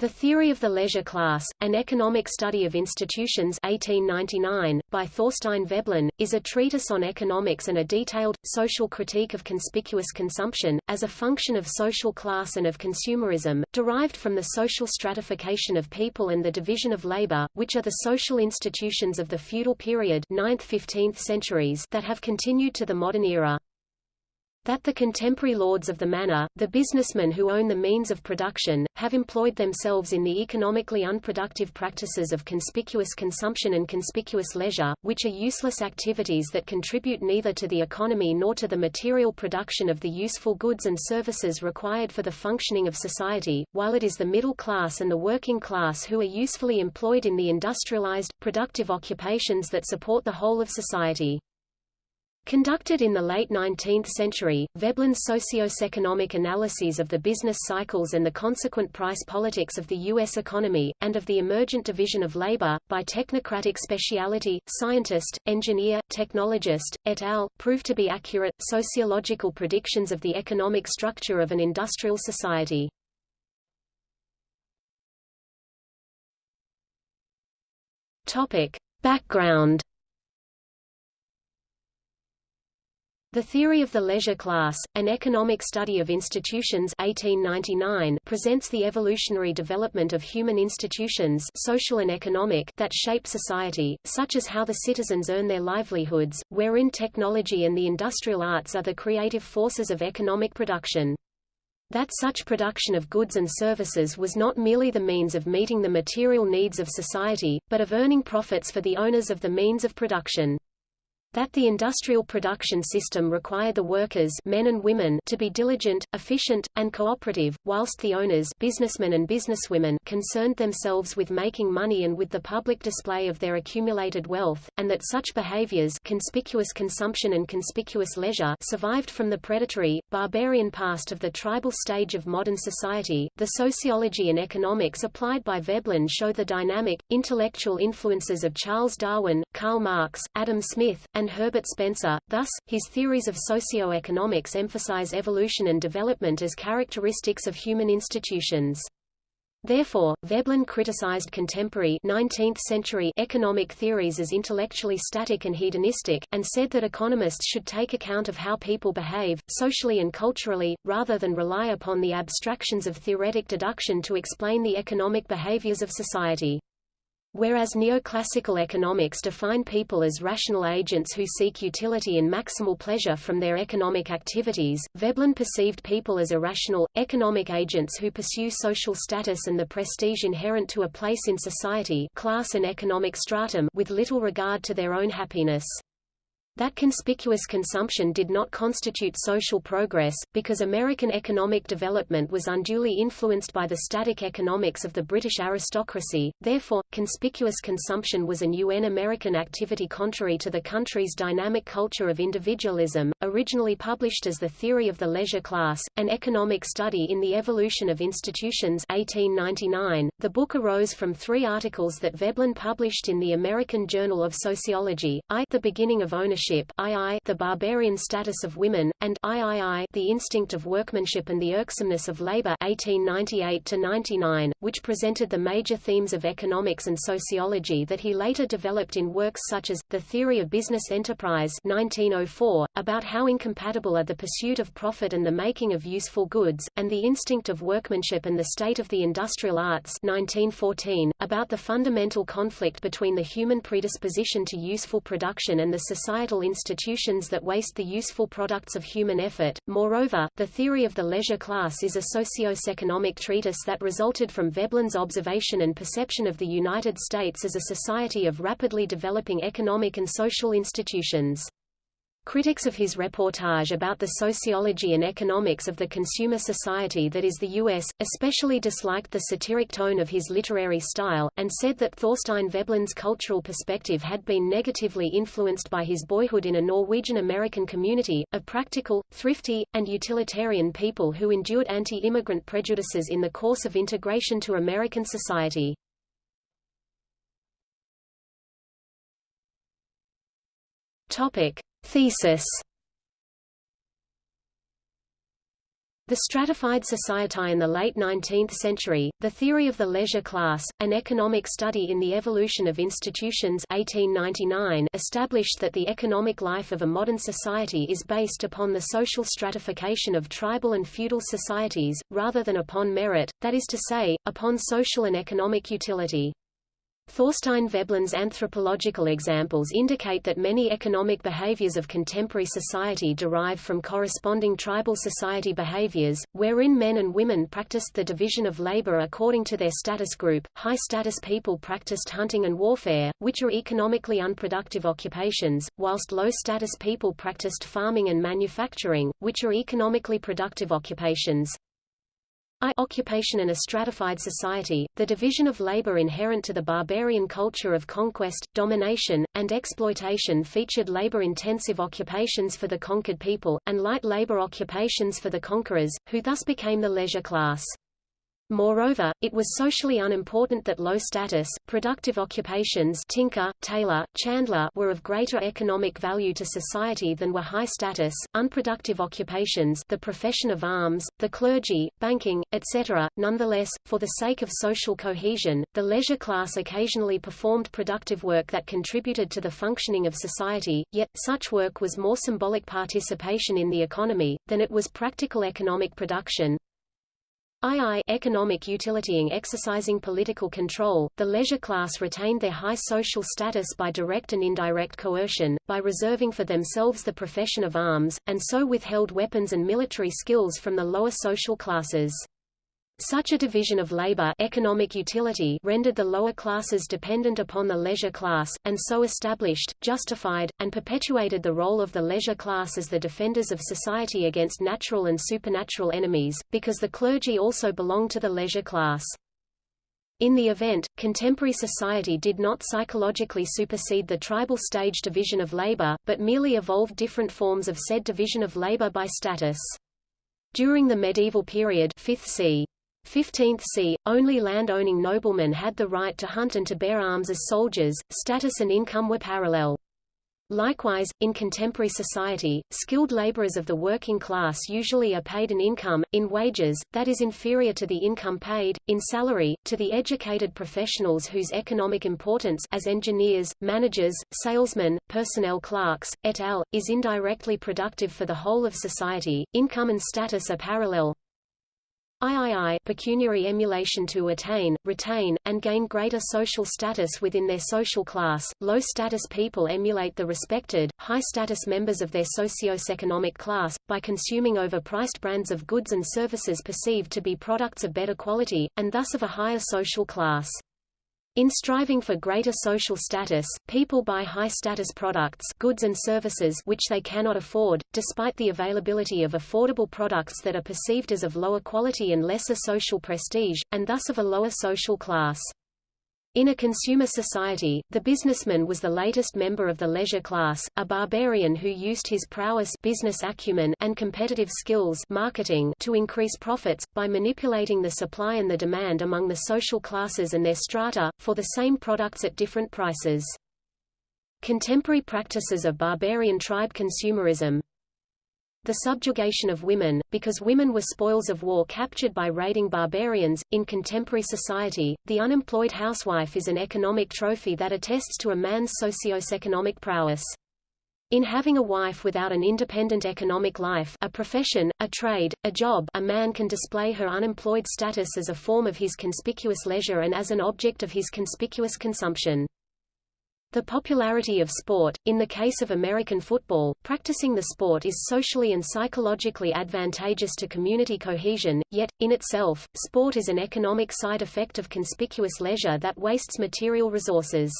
The Theory of the Leisure Class, An Economic Study of Institutions 1899, by Thorstein Veblen, is a treatise on economics and a detailed, social critique of conspicuous consumption, as a function of social class and of consumerism, derived from the social stratification of people and the division of labor, which are the social institutions of the feudal period 9th–15th centuries that have continued to the modern era that the contemporary lords of the manor, the businessmen who own the means of production, have employed themselves in the economically unproductive practices of conspicuous consumption and conspicuous leisure, which are useless activities that contribute neither to the economy nor to the material production of the useful goods and services required for the functioning of society, while it is the middle class and the working class who are usefully employed in the industrialized, productive occupations that support the whole of society. Conducted in the late 19th century, Veblen's socio-economic analyses of the business cycles and the consequent price politics of the U.S. economy, and of the emergent division of labor, by technocratic speciality, scientist, engineer, technologist, et al., proved to be accurate, sociological predictions of the economic structure of an industrial society. Background The Theory of the Leisure Class, An Economic Study of Institutions 1899 presents the evolutionary development of human institutions social and economic that shape society, such as how the citizens earn their livelihoods, wherein technology and the industrial arts are the creative forces of economic production. That such production of goods and services was not merely the means of meeting the material needs of society, but of earning profits for the owners of the means of production that the industrial production system required the workers men and women to be diligent, efficient, and cooperative, whilst the owners businessmen and businesswomen concerned themselves with making money and with the public display of their accumulated wealth, and that such behaviors conspicuous consumption and conspicuous leisure survived from the predatory, barbarian past of the tribal stage of modern society. The sociology and economics applied by Veblen show the dynamic, intellectual influences of Charles Darwin, Karl Marx, Adam Smith, and Herbert Spencer. Thus, his theories of socio-economics emphasize evolution and development as characteristics of human institutions. Therefore, Veblen criticized contemporary 19th-century economic theories as intellectually static and hedonistic, and said that economists should take account of how people behave, socially and culturally, rather than rely upon the abstractions of theoretic deduction to explain the economic behaviors of society. Whereas neoclassical economics define people as rational agents who seek utility and maximal pleasure from their economic activities, Veblen perceived people as irrational, economic agents who pursue social status and the prestige inherent to a place in society class and economic stratum with little regard to their own happiness. That conspicuous consumption did not constitute social progress, because American economic development was unduly influenced by the static economics of the British aristocracy, therefore, conspicuous consumption was a UN American activity contrary to the country's dynamic culture of individualism. Originally published as The Theory of the Leisure Class, an economic study in the evolution of institutions 1899, the book arose from three articles that Veblen published in the American Journal of Sociology, I, The Beginning of Ownership workmanship II, the barbarian status of women, and III, the instinct of workmanship and the irksomeness of labor 1898 which presented the major themes of economics and sociology that he later developed in works such as, The Theory of Business Enterprise 1904, about how incompatible are the pursuit of profit and the making of useful goods, and The Instinct of Workmanship and the State of the Industrial Arts 1914, about the fundamental conflict between the human predisposition to useful production and the societal institutions that waste the useful products of human effort. Moreover, the theory of the leisure class is a socio-economic treatise that resulted from Veblen's observation and perception of the United States as a society of rapidly developing economic and social institutions. Critics of his reportage about the sociology and economics of the consumer society that is the U.S., especially disliked the satiric tone of his literary style, and said that Thorstein Veblen's cultural perspective had been negatively influenced by his boyhood in a Norwegian-American community, of practical, thrifty, and utilitarian people who endured anti-immigrant prejudices in the course of integration to American society. Topic. Thesis The stratified society in the late 19th century, the theory of the leisure class, an economic study in the evolution of institutions 1899 established that the economic life of a modern society is based upon the social stratification of tribal and feudal societies, rather than upon merit, that is to say, upon social and economic utility. Thorstein Veblen's anthropological examples indicate that many economic behaviors of contemporary society derive from corresponding tribal society behaviors, wherein men and women practiced the division of labor according to their status group. High status people practiced hunting and warfare, which are economically unproductive occupations, whilst low status people practiced farming and manufacturing, which are economically productive occupations. I occupation in a stratified society, the division of labor inherent to the barbarian culture of conquest, domination, and exploitation featured labor-intensive occupations for the conquered people, and light labor occupations for the conquerors, who thus became the leisure class. Moreover, it was socially unimportant that low-status, productive occupations tinker, tailor, chandler were of greater economic value to society than were high-status, unproductive occupations the profession of arms, the clergy, banking, etc. Nonetheless, for the sake of social cohesion, the leisure class occasionally performed productive work that contributed to the functioning of society, yet, such work was more symbolic participation in the economy, than it was practical economic production. II economic utility in exercising political control, the leisure class retained their high social status by direct and indirect coercion, by reserving for themselves the profession of arms, and so withheld weapons and military skills from the lower social classes. Such a division of labor economic utility rendered the lower classes dependent upon the leisure class, and so established, justified, and perpetuated the role of the leisure class as the defenders of society against natural and supernatural enemies, because the clergy also belonged to the leisure class. In the event, contemporary society did not psychologically supersede the tribal stage division of labor, but merely evolved different forms of said division of labor by status. During the medieval period 5th c. 15th c. Only land-owning noblemen had the right to hunt and to bear arms as soldiers, status and income were parallel. Likewise, in contemporary society, skilled laborers of the working class usually are paid an income, in wages, that is inferior to the income paid, in salary, to the educated professionals whose economic importance as engineers, managers, salesmen, personnel clerks, et al., is indirectly productive for the whole of society. Income and status are parallel, III pecuniary emulation to attain, retain, and gain greater social status within their social class. Low-status people emulate the respected, high-status members of their socio-economic class, by consuming overpriced brands of goods and services perceived to be products of better quality, and thus of a higher social class. In striving for greater social status, people buy high-status products goods and services which they cannot afford, despite the availability of affordable products that are perceived as of lower quality and lesser social prestige, and thus of a lower social class. In a consumer society, the businessman was the latest member of the leisure class, a barbarian who used his prowess business acumen and competitive skills marketing to increase profits, by manipulating the supply and the demand among the social classes and their strata, for the same products at different prices. Contemporary practices of barbarian tribe consumerism, the subjugation of women, because women were spoils of war captured by raiding barbarians. In contemporary society, the unemployed housewife is an economic trophy that attests to a man's socio-economic prowess. In having a wife without an independent economic life a profession, a trade, a job a man can display her unemployed status as a form of his conspicuous leisure and as an object of his conspicuous consumption. The popularity of sport, in the case of American football, practicing the sport is socially and psychologically advantageous to community cohesion, yet, in itself, sport is an economic side effect of conspicuous leisure that wastes material resources.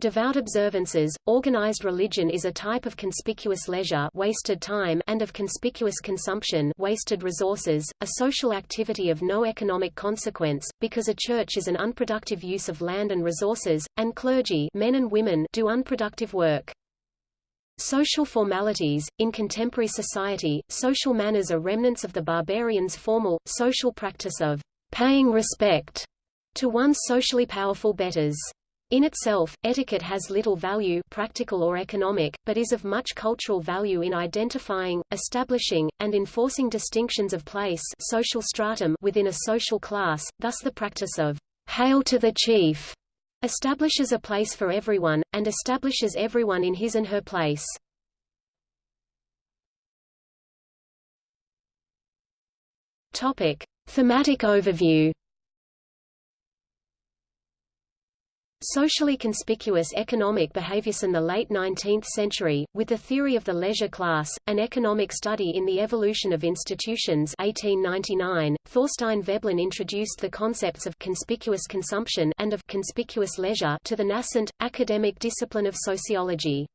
Devout observances, organized religion is a type of conspicuous leisure wasted time and of conspicuous consumption wasted resources, a social activity of no economic consequence, because a church is an unproductive use of land and resources, and clergy men and women do unproductive work. Social formalities – In contemporary society, social manners are remnants of the barbarians' formal, social practice of paying respect to one's socially powerful betters. In itself, etiquette has little value practical or economic, but is of much cultural value in identifying, establishing, and enforcing distinctions of place social stratum within a social class, thus the practice of «hail to the chief» establishes a place for everyone, and establishes everyone in his and her place. Topic. Thematic overview Socially conspicuous economic behaviors in the late 19th century, with the theory of the leisure class, an economic study in the evolution of institutions 1899, Thorstein Veblen introduced the concepts of conspicuous consumption and of conspicuous leisure to the nascent, academic discipline of sociology.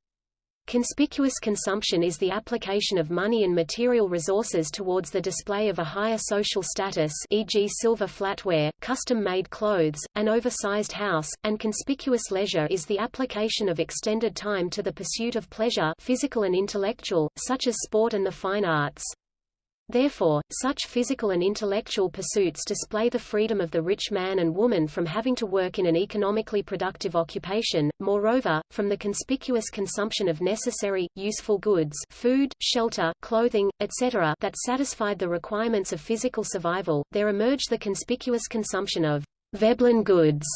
Conspicuous consumption is the application of money and material resources towards the display of a higher social status e.g. silver flatware, custom-made clothes, an oversized house, and conspicuous leisure is the application of extended time to the pursuit of pleasure physical and intellectual, such as sport and the fine arts. Therefore, such physical and intellectual pursuits display the freedom of the rich man and woman from having to work in an economically productive occupation, moreover, from the conspicuous consumption of necessary, useful goods food, shelter, clothing, etc. that satisfied the requirements of physical survival, there emerged the conspicuous consumption of Veblen goods,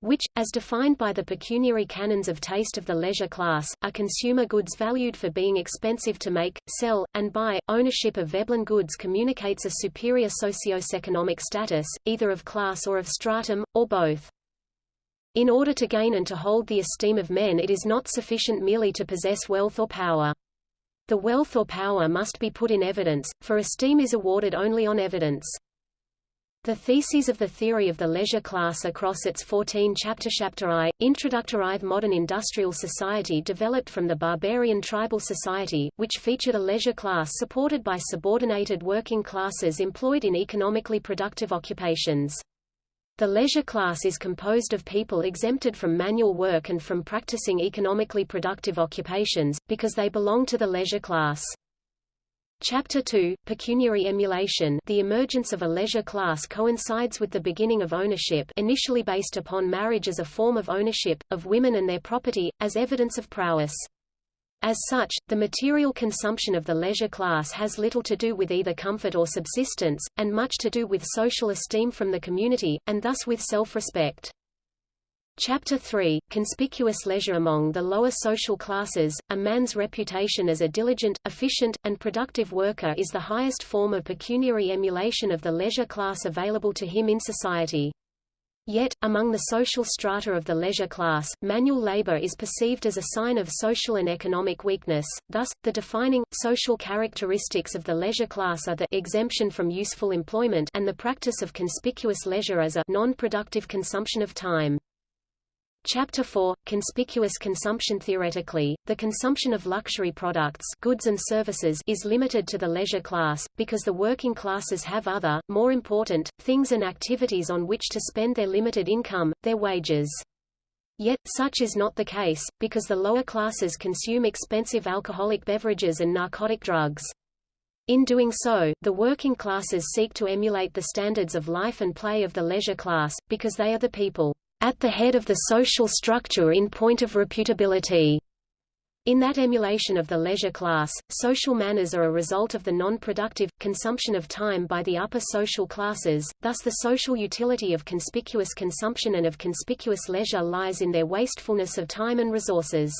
which, as defined by the pecuniary canons of taste of the leisure class, are consumer goods valued for being expensive to make, sell, and buy. Ownership of Veblen goods communicates a superior socio-economic status, either of class or of stratum, or both. In order to gain and to hold the esteem of men it is not sufficient merely to possess wealth or power. The wealth or power must be put in evidence, for esteem is awarded only on evidence. The theses of the theory of the leisure class across its 14 chapter chapter I, Introductory Modern Industrial Society developed from the barbarian tribal society, which featured a leisure class supported by subordinated working classes employed in economically productive occupations. The leisure class is composed of people exempted from manual work and from practicing economically productive occupations, because they belong to the leisure class. Chapter 2, Pecuniary Emulation The emergence of a leisure class coincides with the beginning of ownership initially based upon marriage as a form of ownership, of women and their property, as evidence of prowess. As such, the material consumption of the leisure class has little to do with either comfort or subsistence, and much to do with social esteem from the community, and thus with self-respect. Chapter 3, Conspicuous Leisure Among the Lower Social Classes, a man's reputation as a diligent, efficient, and productive worker is the highest form of pecuniary emulation of the leisure class available to him in society. Yet, among the social strata of the leisure class, manual labor is perceived as a sign of social and economic weakness, thus, the defining, social characteristics of the leisure class are the exemption from useful employment and the practice of conspicuous leisure as a non-productive consumption of time. Chapter 4 Conspicuous consumption Theoretically, the consumption of luxury products goods and services is limited to the leisure class, because the working classes have other, more important, things and activities on which to spend their limited income, their wages. Yet, such is not the case, because the lower classes consume expensive alcoholic beverages and narcotic drugs. In doing so, the working classes seek to emulate the standards of life and play of the leisure class, because they are the people at the head of the social structure in point of reputability. In that emulation of the leisure class, social manners are a result of the non-productive, consumption of time by the upper social classes, thus the social utility of conspicuous consumption and of conspicuous leisure lies in their wastefulness of time and resources.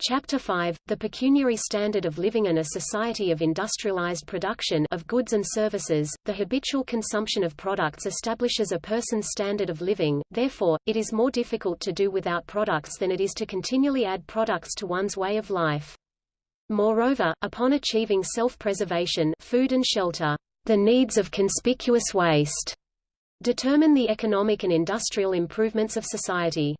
Chapter 5, The Pecuniary Standard of Living and a Society of Industrialized Production of Goods and Services, the habitual consumption of products establishes a person's standard of living, therefore, it is more difficult to do without products than it is to continually add products to one's way of life. Moreover, upon achieving self-preservation food and shelter, the needs of conspicuous waste determine the economic and industrial improvements of society.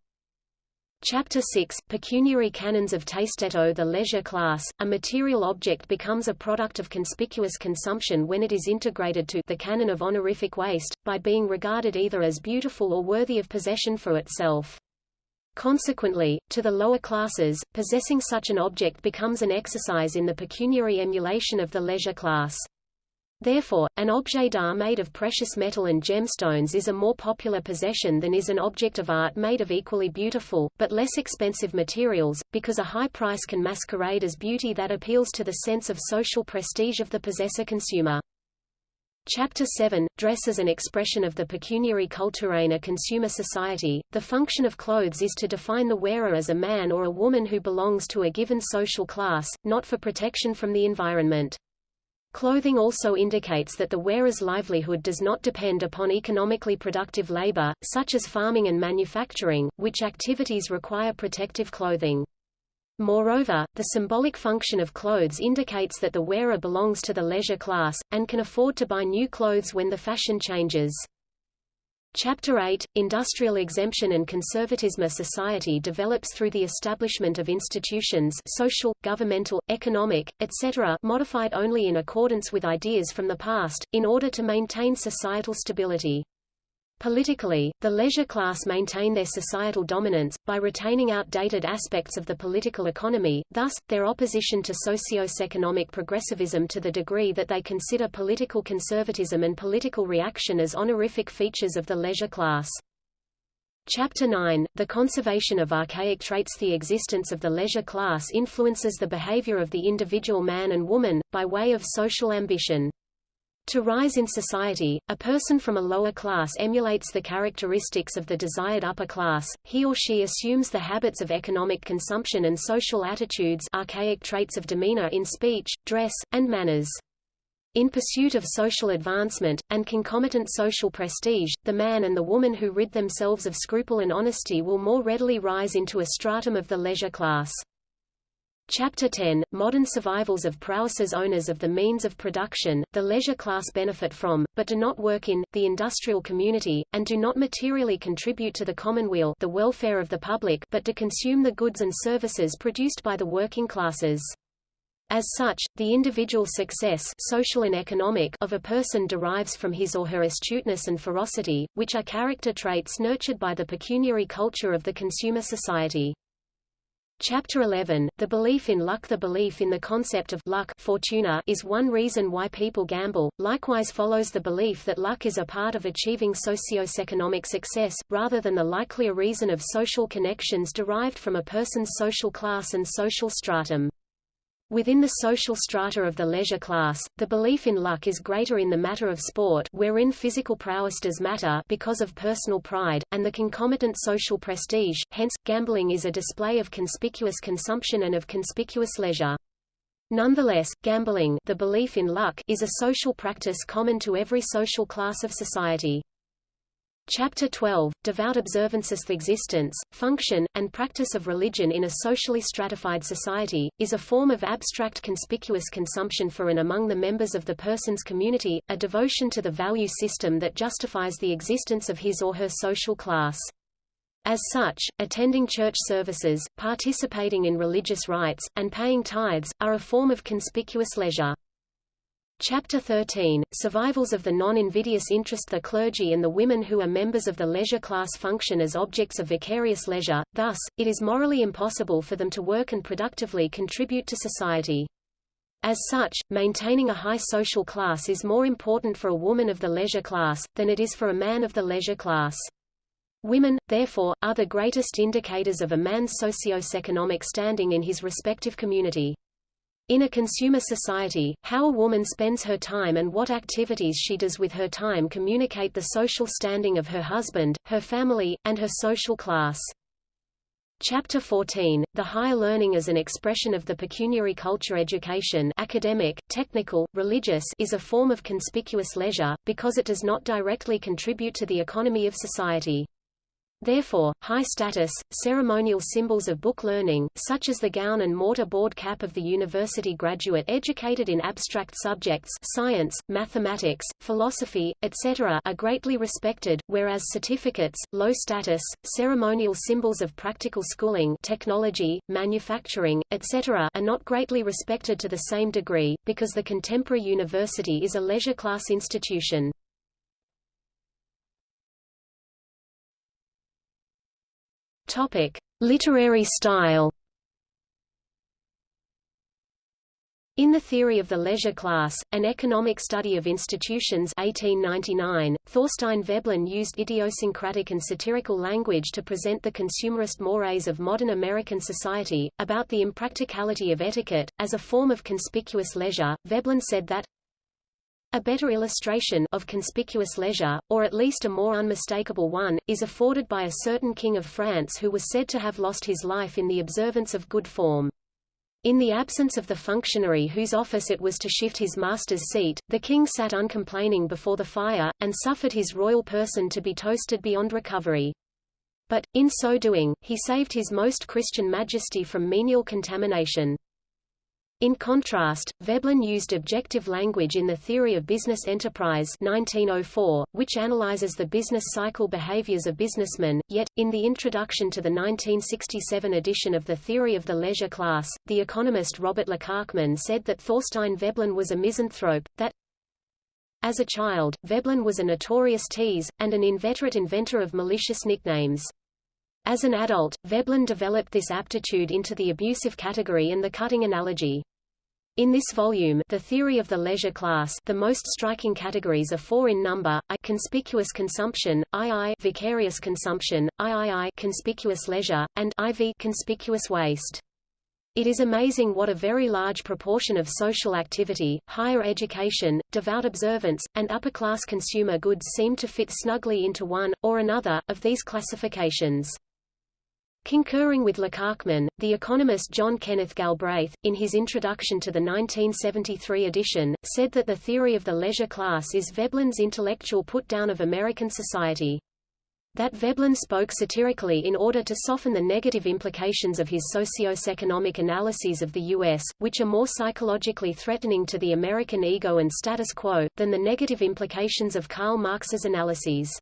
Chapter 6, Pecuniary Canons of Tasteto The leisure class, a material object becomes a product of conspicuous consumption when it is integrated to the canon of honorific waste, by being regarded either as beautiful or worthy of possession for itself. Consequently, to the lower classes, possessing such an object becomes an exercise in the pecuniary emulation of the leisure class. Therefore, an objet d'art made of precious metal and gemstones is a more popular possession than is an object of art made of equally beautiful, but less expensive materials, because a high price can masquerade as beauty that appeals to the sense of social prestige of the possessor-consumer. Chapter 7 – Dress as an expression of the pecuniary culture in a consumer society. The function of clothes is to define the wearer as a man or a woman who belongs to a given social class, not for protection from the environment. Clothing also indicates that the wearer's livelihood does not depend upon economically productive labor, such as farming and manufacturing, which activities require protective clothing. Moreover, the symbolic function of clothes indicates that the wearer belongs to the leisure class, and can afford to buy new clothes when the fashion changes. Chapter 8 – Industrial exemption and conservatism A society develops through the establishment of institutions social, governmental, economic, etc. modified only in accordance with ideas from the past, in order to maintain societal stability. Politically, the leisure class maintain their societal dominance, by retaining outdated aspects of the political economy, thus, their opposition to socio-economic progressivism to the degree that they consider political conservatism and political reaction as honorific features of the leisure class. Chapter 9 – The conservation of archaic traits The existence of the leisure class influences the behavior of the individual man and woman, by way of social ambition. To rise in society, a person from a lower class emulates the characteristics of the desired upper class, he or she assumes the habits of economic consumption and social attitudes archaic traits of demeanor in speech, dress, and manners. In pursuit of social advancement, and concomitant social prestige, the man and the woman who rid themselves of scruple and honesty will more readily rise into a stratum of the leisure class. Chapter 10 – Modern survivals of prowesses Owners of the means of production, the leisure class benefit from, but do not work in, the industrial community, and do not materially contribute to the commonweal the welfare of the public but to consume the goods and services produced by the working classes. As such, the individual success social and economic of a person derives from his or her astuteness and ferocity, which are character traits nurtured by the pecuniary culture of the consumer society. Chapter 11, The Belief in Luck The belief in the concept of luck fortuna is one reason why people gamble, likewise follows the belief that luck is a part of achieving socio-economic success, rather than the likelier reason of social connections derived from a person's social class and social stratum. Within the social strata of the leisure class, the belief in luck is greater in the matter of sport wherein physical prowess does matter because of personal pride, and the concomitant social prestige, hence, gambling is a display of conspicuous consumption and of conspicuous leisure. Nonetheless, gambling the belief in luck is a social practice common to every social class of society. Chapter 12, Devout observances The existence, function, and practice of religion in a socially stratified society, is a form of abstract conspicuous consumption for and among the members of the person's community, a devotion to the value system that justifies the existence of his or her social class. As such, attending church services, participating in religious rites, and paying tithes, are a form of conspicuous leisure. Chapter 13, Survivals of the non-invidious interest The clergy and the women who are members of the leisure class function as objects of vicarious leisure, thus, it is morally impossible for them to work and productively contribute to society. As such, maintaining a high social class is more important for a woman of the leisure class, than it is for a man of the leisure class. Women, therefore, are the greatest indicators of a man's socio-economic standing in his respective community. In a consumer society, how a woman spends her time and what activities she does with her time communicate the social standing of her husband, her family, and her social class. Chapter 14, The Higher Learning as an Expression of the Pecuniary Culture Education academic, technical, religious is a form of conspicuous leisure, because it does not directly contribute to the economy of society. Therefore, high-status, ceremonial symbols of book learning, such as the gown and mortar board cap of the university graduate educated in abstract subjects science, mathematics, philosophy, etc. are greatly respected, whereas certificates, low-status, ceremonial symbols of practical schooling technology, manufacturing, etc. are not greatly respected to the same degree, because the contemporary university is a leisure-class institution. Topic: Literary style. In the Theory of the Leisure Class, An Economic Study of Institutions 1899, Thorstein Veblen used idiosyncratic and satirical language to present the consumerist mores of modern American society, about the impracticality of etiquette, as a form of conspicuous leisure. Veblen said that, a better illustration of conspicuous leisure, or at least a more unmistakable one, is afforded by a certain king of France who was said to have lost his life in the observance of good form. In the absence of the functionary whose office it was to shift his master's seat, the king sat uncomplaining before the fire, and suffered his royal person to be toasted beyond recovery. But, in so doing, he saved his most Christian majesty from menial contamination. In contrast, Veblen used objective language in the Theory of Business Enterprise 1904, which analyzes the business cycle behaviors of businessmen, yet, in the introduction to the 1967 edition of the Theory of the Leisure Class, the economist Robert Lekachman said that Thorstein Veblen was a misanthrope, that as a child, Veblen was a notorious tease, and an inveterate inventor of malicious nicknames. As an adult, Veblen developed this aptitude into the abusive category and the cutting analogy. In this volume, The Theory of the Leisure Class, the most striking categories are four in number: I conspicuous consumption, II vicarious consumption, III conspicuous leisure, and IV conspicuous waste. It is amazing what a very large proportion of social activity, higher education, devout observance, and upper-class consumer goods seem to fit snugly into one, or another, of these classifications. Concurring with Lekachman, the economist John Kenneth Galbraith, in his introduction to the 1973 edition, said that the theory of the leisure class is Veblen's intellectual put-down of American society. That Veblen spoke satirically in order to soften the negative implications of his socio-economic analyses of the U.S., which are more psychologically threatening to the American ego and status quo, than the negative implications of Karl Marx's analyses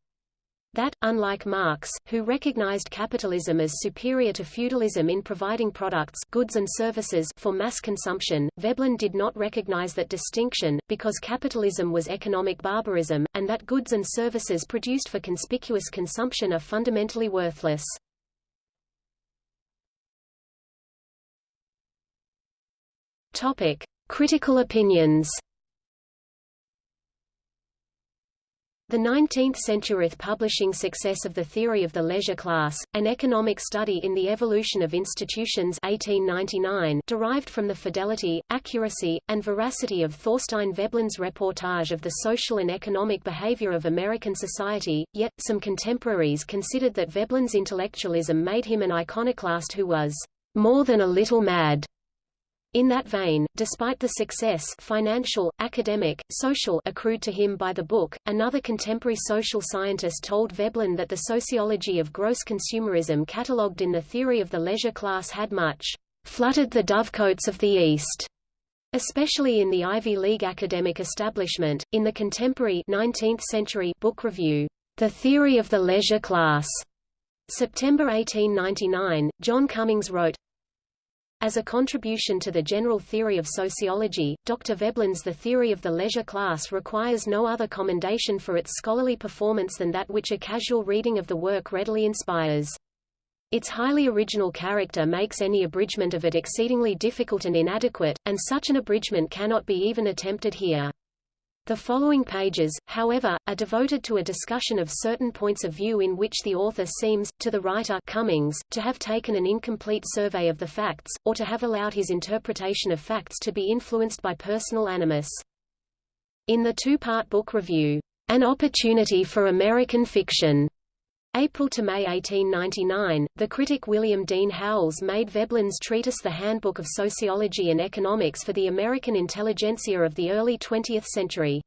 that, unlike Marx, who recognized capitalism as superior to feudalism in providing products goods and services for mass consumption, Veblen did not recognize that distinction, because capitalism was economic barbarism, and that goods and services produced for conspicuous consumption are fundamentally worthless. Topic. Critical opinions The 19th-century publishing success of the theory of the leisure class, an economic study in the evolution of institutions 1899, derived from the fidelity, accuracy, and veracity of Thorstein Veblen's reportage of the social and economic behavior of American society, yet, some contemporaries considered that Veblen's intellectualism made him an iconoclast who was more than a little mad. In that vein, despite the success financial, academic, social accrued to him by the book, another contemporary social scientist told Veblen that the sociology of gross consumerism catalogued in the theory of the leisure class had much fluttered the dovecotes of the East, especially in the Ivy League academic establishment. In the contemporary 19th century book review, The Theory of the Leisure Class, September 1899, John Cummings wrote, as a contribution to the general theory of sociology, Dr. Veblen's The Theory of the Leisure Class requires no other commendation for its scholarly performance than that which a casual reading of the work readily inspires. Its highly original character makes any abridgment of it exceedingly difficult and inadequate, and such an abridgment cannot be even attempted here. The following pages, however, are devoted to a discussion of certain points of view in which the author seems, to the writer Cummings, to have taken an incomplete survey of the facts, or to have allowed his interpretation of facts to be influenced by personal animus. In the two-part book review, An Opportunity for American Fiction, April to May 1899, the critic William Dean Howells made Veblen's treatise The Handbook of Sociology and Economics for the American intelligentsia of the early 20th century.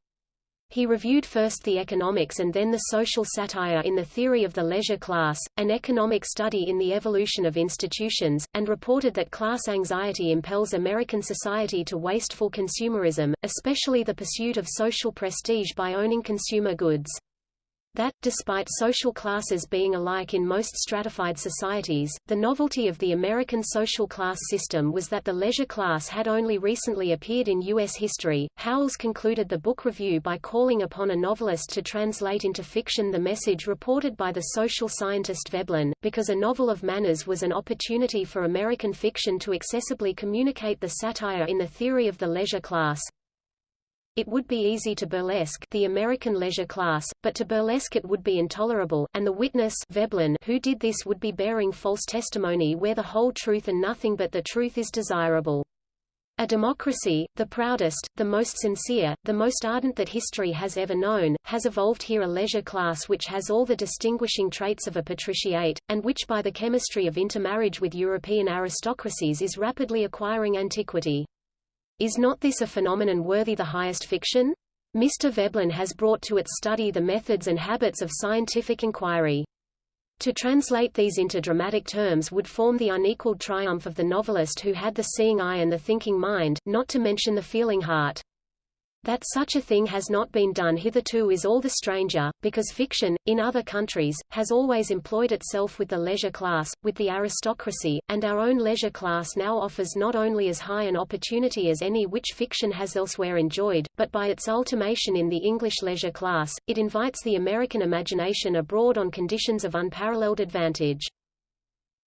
He reviewed first the economics and then the social satire in the theory of the leisure class, an economic study in the evolution of institutions, and reported that class anxiety impels American society to wasteful consumerism, especially the pursuit of social prestige by owning consumer goods. That, despite social classes being alike in most stratified societies, the novelty of the American social class system was that the leisure class had only recently appeared in U.S. history. Howells concluded the book review by calling upon a novelist to translate into fiction the message reported by the social scientist Veblen, because a novel of manners was an opportunity for American fiction to accessibly communicate the satire in the theory of the leisure class, it would be easy to burlesque the American leisure class, but to burlesque it would be intolerable, and the witness Veblen who did this would be bearing false testimony where the whole truth and nothing but the truth is desirable. A democracy, the proudest, the most sincere, the most ardent that history has ever known, has evolved here a leisure class which has all the distinguishing traits of a patriciate, and which by the chemistry of intermarriage with European aristocracies is rapidly acquiring antiquity. Is not this a phenomenon worthy the highest fiction? Mr. Veblen has brought to its study the methods and habits of scientific inquiry. To translate these into dramatic terms would form the unequaled triumph of the novelist who had the seeing eye and the thinking mind, not to mention the feeling heart. That such a thing has not been done hitherto is all the stranger, because fiction, in other countries, has always employed itself with the leisure class, with the aristocracy, and our own leisure class now offers not only as high an opportunity as any which fiction has elsewhere enjoyed, but by its ultimation in the English leisure class, it invites the American imagination abroad on conditions of unparalleled advantage.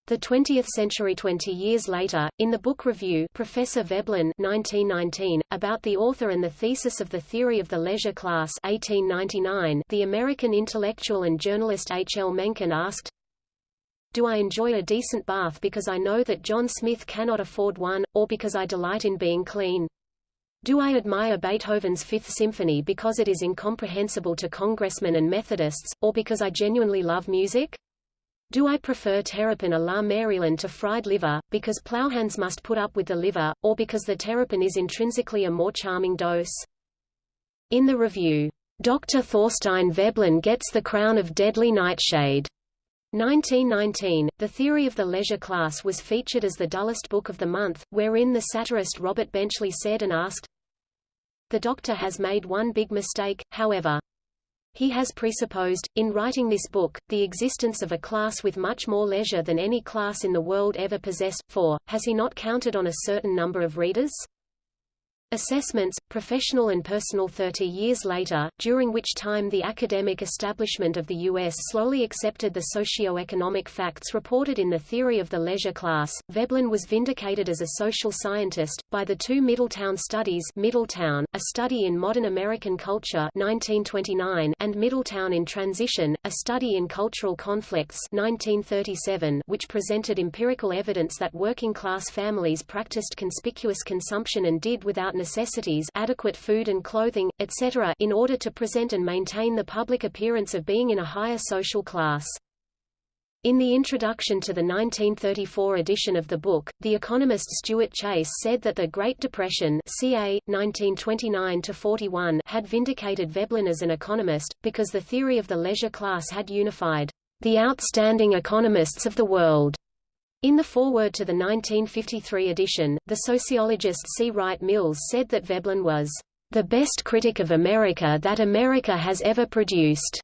The 20th Century 20 years later, in the book review Professor Veblen 1919, about the author and the thesis of the theory of the leisure class 1899, the American intellectual and journalist H. L. Mencken asked, Do I enjoy a decent bath because I know that John Smith cannot afford one, or because I delight in being clean? Do I admire Beethoven's Fifth Symphony because it is incomprehensible to congressmen and Methodists, or because I genuinely love music? Do I prefer terrapin a la Maryland to fried liver, because plowhands must put up with the liver, or because the terrapin is intrinsically a more charming dose? In the review, Dr. Thorstein Veblen gets the crown of deadly nightshade. 1919, The Theory of the Leisure Class was featured as the dullest book of the month, wherein the satirist Robert Benchley said and asked, The doctor has made one big mistake, however. He has presupposed, in writing this book, the existence of a class with much more leisure than any class in the world ever possessed, for, has he not counted on a certain number of readers? Assessments, professional and personal 30 years later, during which time the academic establishment of the U.S. slowly accepted the socio-economic facts reported in the theory of the leisure class, Veblen was vindicated as a social scientist, by the two Middletown studies Middletown, a study in modern American culture 1929, and Middletown in Transition, a study in cultural conflicts 1937, which presented empirical evidence that working-class families practiced conspicuous consumption and did without necessities adequate food and clothing, etc. in order to present and maintain the public appearance of being in a higher social class. In the introduction to the 1934 edition of the book, the economist Stuart Chase said that the Great Depression ca. 1929 had vindicated Veblen as an economist, because the theory of the leisure class had unified the outstanding economists of the world in the foreword to the 1953 edition, the sociologist C. Wright Mills said that Veblen was the best critic of America that America has ever produced.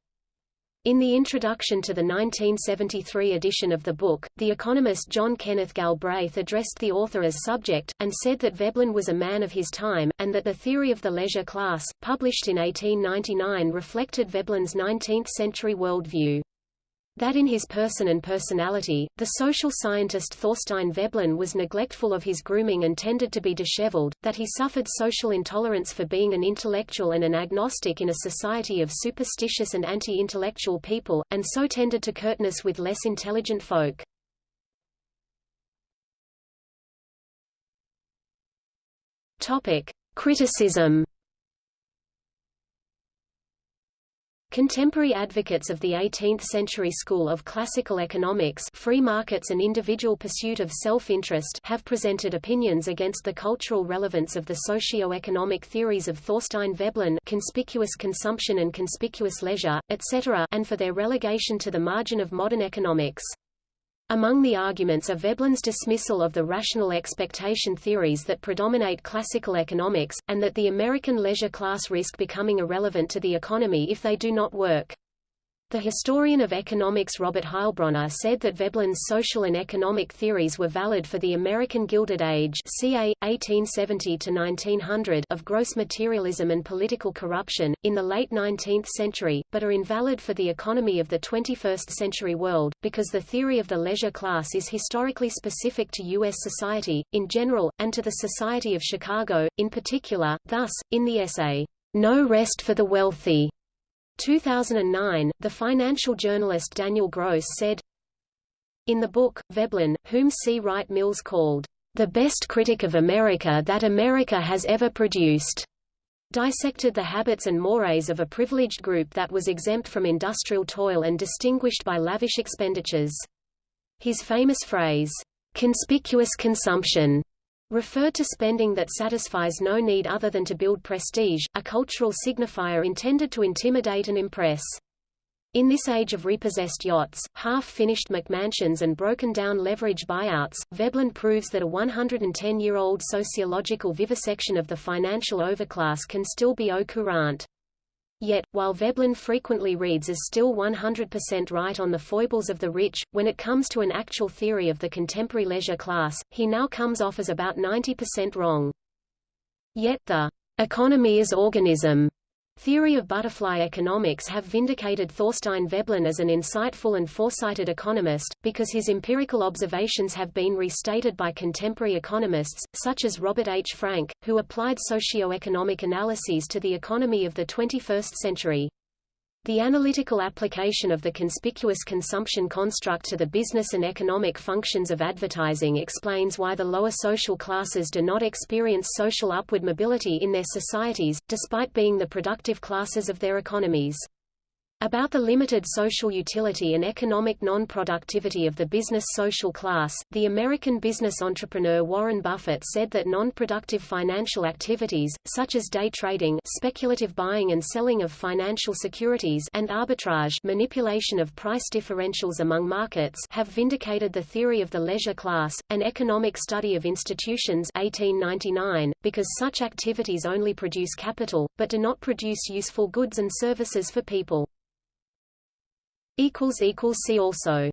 In the introduction to the 1973 edition of the book, the economist John Kenneth Galbraith addressed the author as subject, and said that Veblen was a man of his time, and that the theory of the leisure class, published in 1899 reflected Veblen's 19th-century worldview that in his person and personality, the social scientist Thorstein Veblen was neglectful of his grooming and tended to be disheveled, that he suffered social intolerance for being an intellectual and an agnostic in a society of superstitious and anti-intellectual people, and so tended to curtness with less intelligent folk. Topic. Criticism Contemporary advocates of the 18th-century school of classical economics free markets and individual pursuit of self-interest have presented opinions against the cultural relevance of the socio-economic theories of Thorstein Veblen conspicuous consumption and conspicuous leisure, etc. and for their relegation to the margin of modern economics. Among the arguments are Veblen's dismissal of the rational expectation theories that predominate classical economics, and that the American leisure class risk becoming irrelevant to the economy if they do not work. The historian of economics Robert Heilbroner said that Veblen's social and economic theories were valid for the American Gilded Age ca. 1870 of gross materialism and political corruption, in the late 19th century, but are invalid for the economy of the 21st century world, because the theory of the leisure class is historically specific to U.S. society, in general, and to the Society of Chicago, in particular. Thus, in the essay, No Rest for the Wealthy, 2009, the financial journalist Daniel Gross said, In the book, Veblen, whom C. Wright Mills called, "...the best critic of America that America has ever produced," dissected the habits and mores of a privileged group that was exempt from industrial toil and distinguished by lavish expenditures. His famous phrase, "...conspicuous consumption," referred to spending that satisfies no need other than to build prestige, a cultural signifier intended to intimidate and impress. In this age of repossessed yachts, half-finished McMansions and broken-down leverage buyouts, Veblen proves that a 110-year-old sociological vivisection of the financial overclass can still be au courant. Yet, while Veblen frequently reads as still 100% right on the foibles of the rich, when it comes to an actual theory of the contemporary leisure class, he now comes off as about 90% wrong. Yet the economy as organism Theory of butterfly economics have vindicated Thorstein Veblen as an insightful and foresighted economist, because his empirical observations have been restated by contemporary economists, such as Robert H. Frank, who applied socio-economic analyses to the economy of the 21st century. The analytical application of the conspicuous consumption construct to the business and economic functions of advertising explains why the lower social classes do not experience social upward mobility in their societies, despite being the productive classes of their economies. About the limited social utility and economic non-productivity of the business social class, the American business entrepreneur Warren Buffett said that non-productive financial activities, such as day trading speculative buying and selling of financial securities and arbitrage manipulation of price differentials among markets have vindicated the theory of the leisure class, an economic study of institutions 1899, because such activities only produce capital, but do not produce useful goods and services for people. See also